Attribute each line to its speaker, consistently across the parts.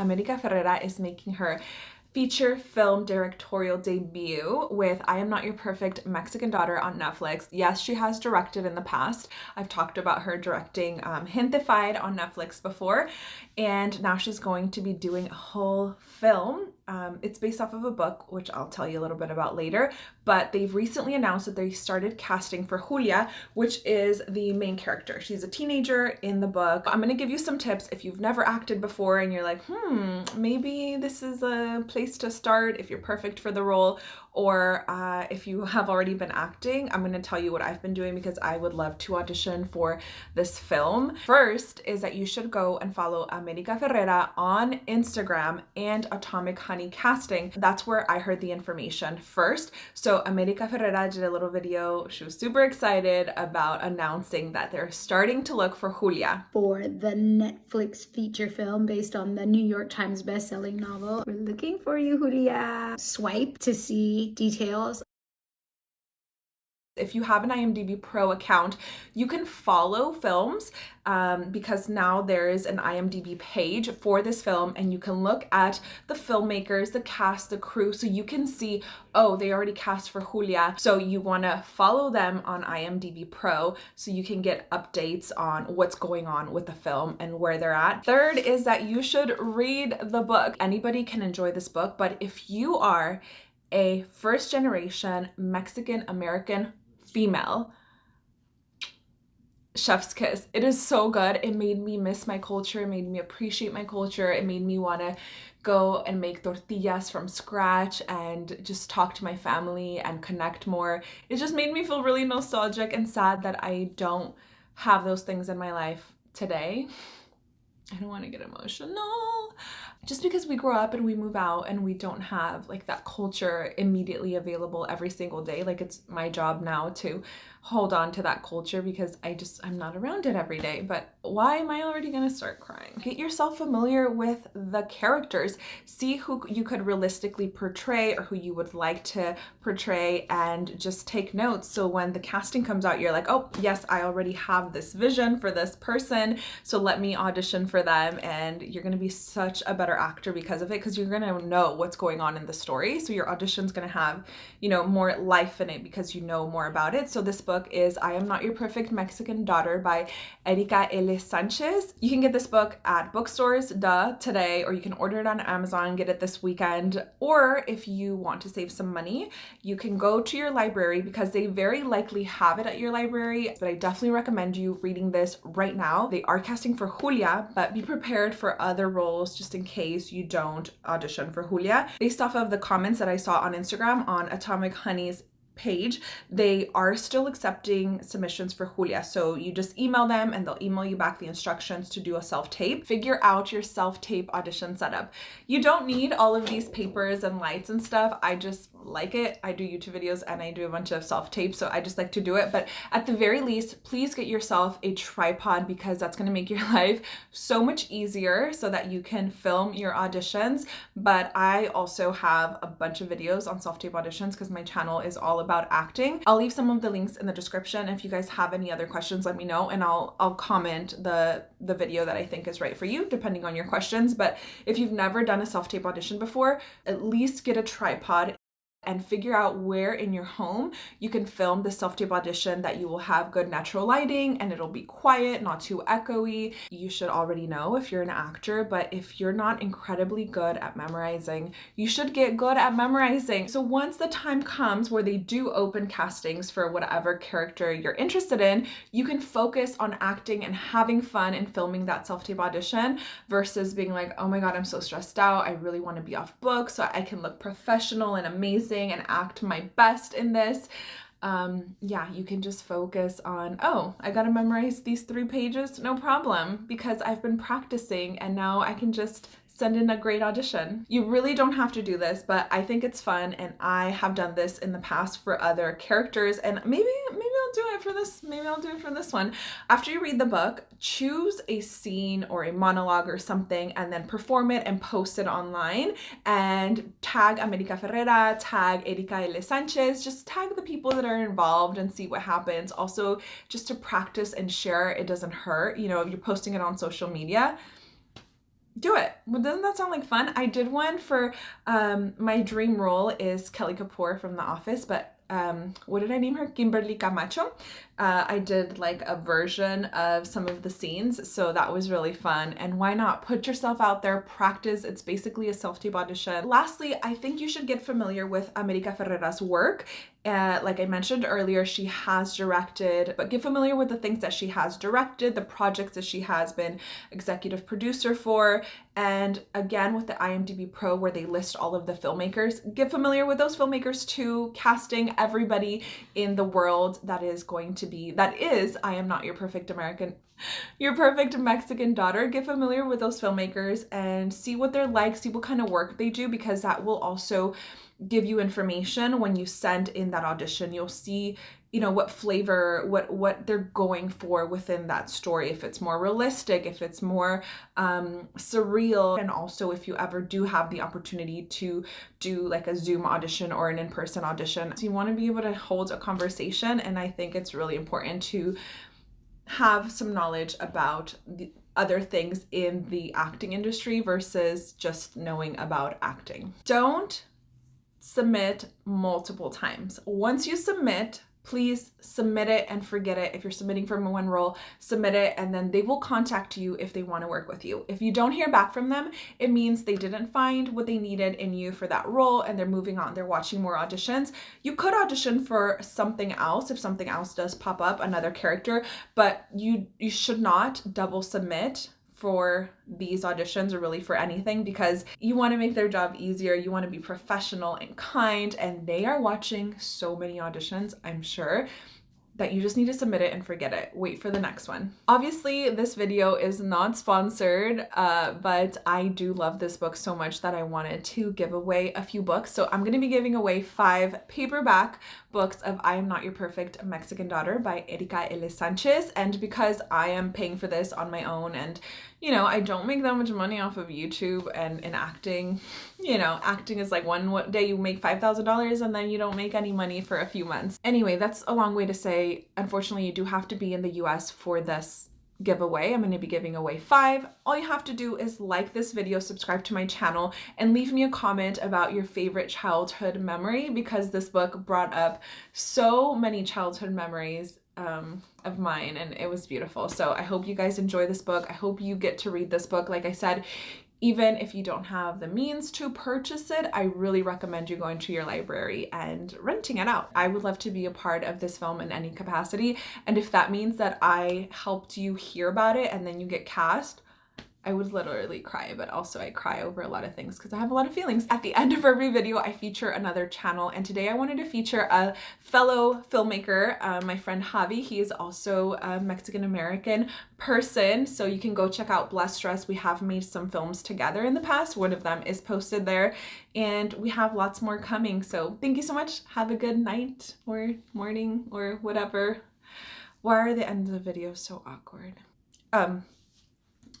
Speaker 1: America Ferrera is making her feature film directorial debut with I Am Not Your Perfect Mexican Daughter on Netflix. Yes, she has directed in the past. I've talked about her directing um, Gentefied on Netflix before, and now she's going to be doing a whole film um, it's based off of a book, which I'll tell you a little bit about later, but they've recently announced that they started casting for Julia, which is the main character. She's a teenager in the book. I'm gonna give you some tips if you've never acted before and you're like, hmm, maybe this is a place to start if you're perfect for the role, or uh, if you have already been acting, I'm gonna tell you what I've been doing because I would love to audition for this film. First is that you should go and follow America Ferrera on Instagram and Atomic Honey Casting. That's where I heard the information first. So America Ferrera did a little video. She was super excited about announcing that they're starting to look for Julia.
Speaker 2: For the Netflix feature film based on the New York Times bestselling novel. We're looking for you, Julia. Swipe to see details
Speaker 1: if you have an IMDb Pro account, you can follow films um, because now there is an IMDb page for this film and you can look at the filmmakers, the cast, the crew, so you can see, oh, they already cast for Julia. So you want to follow them on IMDb Pro so you can get updates on what's going on with the film and where they're at. Third is that you should read the book. Anybody can enjoy this book, but if you are a first generation Mexican American female. Chef's kiss. It is so good. It made me miss my culture. It made me appreciate my culture. It made me want to go and make tortillas from scratch and just talk to my family and connect more. It just made me feel really nostalgic and sad that i don't have those things in my life today i don't want to get emotional. Just because we grow up and we move out and we don't have like that culture immediately available every single day like it's my job now to hold on to that culture because I just I'm not around it every day. But why am I already gonna start crying? Get yourself familiar with the characters. See who you could realistically portray or who you would like to portray and just take notes. So when the casting comes out you're like oh yes I already have this vision for this person. So let me audition for them and you're gonna be such a better actor because of it because you're gonna know what's going on in the story. So your audition's gonna have you know more life in it because you know more about it. So this book is I Am Not Your Perfect Mexican Daughter by Erika L. Sanchez. You can get this book at bookstores duh today or you can order it on Amazon get it this weekend. Or if you want to save some money you can go to your library because they very likely have it at your library but I definitely recommend you reading this right now. They are casting for Julia but be prepared for other roles just in case you don't audition for Julia. Based off of the comments that I saw on Instagram on Atomic Honey's page, they are still accepting submissions for Julia. So you just email them and they'll email you back the instructions to do a self-tape. Figure out your self-tape audition setup. You don't need all of these papers and lights and stuff. I just like it. I do YouTube videos and I do a bunch of self-tape, so I just like to do it. But at the very least, please get yourself a tripod because that's gonna make your life so much easier so that you can film your auditions. But I also have a bunch of videos on self-tape auditions because my channel is all about acting. I'll leave some of the links in the description. If you guys have any other questions, let me know and I'll, I'll comment the, the video that I think is right for you, depending on your questions. But if you've never done a self-tape audition before, at least get a tripod and figure out where in your home you can film the self-tape audition that you will have good natural lighting and it'll be quiet, not too echoey. You should already know if you're an actor, but if you're not incredibly good at memorizing, you should get good at memorizing. So once the time comes where they do open castings for whatever character you're interested in, you can focus on acting and having fun and filming that self-tape audition versus being like, oh my God, I'm so stressed out. I really want to be off book so I can look professional and amazing amazing and act my best in this um yeah you can just focus on oh i gotta memorize these three pages no problem because i've been practicing and now i can just send in a great audition. You really don't have to do this, but I think it's fun and I have done this in the past for other characters and maybe maybe Do it for this, maybe I'll do it for this one. After you read the book, choose a scene or a monologue or something and then perform it and post it online and tag America Ferrera, tag Erika L. Sanchez, just tag the people that are involved and see what happens. Also, just to practice and share, it doesn't hurt. You know, if you're posting it on social media, do it. Well, doesn't that sound like fun? I did one for um, my dream role is Kelly Kapoor from The Office, but um, what did I name her? Kimberly Camacho. Uh, I did like a version of some of the scenes, so that was really fun. And why not put yourself out there, practice? It's basically a self-tape audition. Lastly, I think you should get familiar with America Ferrera's work. Uh, like I mentioned earlier, she has directed, but get familiar with the things that she has directed, the projects that she has been executive producer for, and again with the IMDb Pro where they list all of the filmmakers, get familiar with those filmmakers too, casting everybody in the world that is going to be, that is I Am Not Your Perfect American your perfect Mexican daughter. Get familiar with those filmmakers and see what they're like, see what kind of work they do, because that will also give you information when you send in that audition. You'll see, you know, what flavor, what what they're going for within that story. If it's more realistic, if it's more um, surreal, and also if you ever do have the opportunity to do like a Zoom audition or an in-person audition, so you want to be able to hold a conversation. And I think it's really important to have some knowledge about the other things in the acting industry versus just knowing about acting. Don't submit multiple times. Once you submit, please submit it and forget it. If you're submitting for one role, submit it and then they will contact you if they want to work with you. If you don't hear back from them, it means they didn't find what they needed in you for that role and they're moving on. They're watching more auditions. You could audition for something else if something else does pop up, another character, but you you should not double submit for these auditions or really for anything because you want to make their job easier. You want to be professional and kind and they are watching so many auditions, I'm sure that you just need to submit it and forget it. Wait for the next one. Obviously, this video is not sponsored, uh, but I do love this book so much that I wanted to give away a few books. So I'm to be giving away five paperback books of I Am Not Your Perfect Mexican Daughter by Erika L. Sanchez. And because I am paying for this on my own and you know, I don't make that much money off of YouTube and in acting. You know, acting is like one day you make $5,000 and then you don't make any money for a few months. Anyway, that's a long way to say, unfortunately, you do have to be in the US for this giveaway. I'm going to be giving away five. All you have to do is like this video, subscribe to my channel, and leave me a comment about your favorite childhood memory because this book brought up so many childhood memories um, of mine and it was beautiful. So I hope you guys enjoy this book. I hope you get to read this book. Like I said, even if you don't have the means to purchase it, I really recommend you going to your library and renting it out. I would love to be a part of this film in any capacity. And if that means that I helped you hear about it and then you get cast, I would literally cry, but also I cry over a lot of things because I have a lot of feelings. At the end of every video, I feature another channel, and today I wanted to feature a fellow filmmaker, uh, my friend Javi. He is also a Mexican-American person, so you can go check out Blessed Dress. We have made some films together in the past. One of them is posted there, and we have lots more coming. So thank you so much. Have a good night or morning or whatever. Why are the ends of videos so awkward? Um,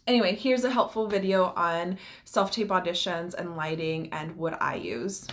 Speaker 1: Anyway, here's a helpful video on self-tape auditions and lighting and what I use.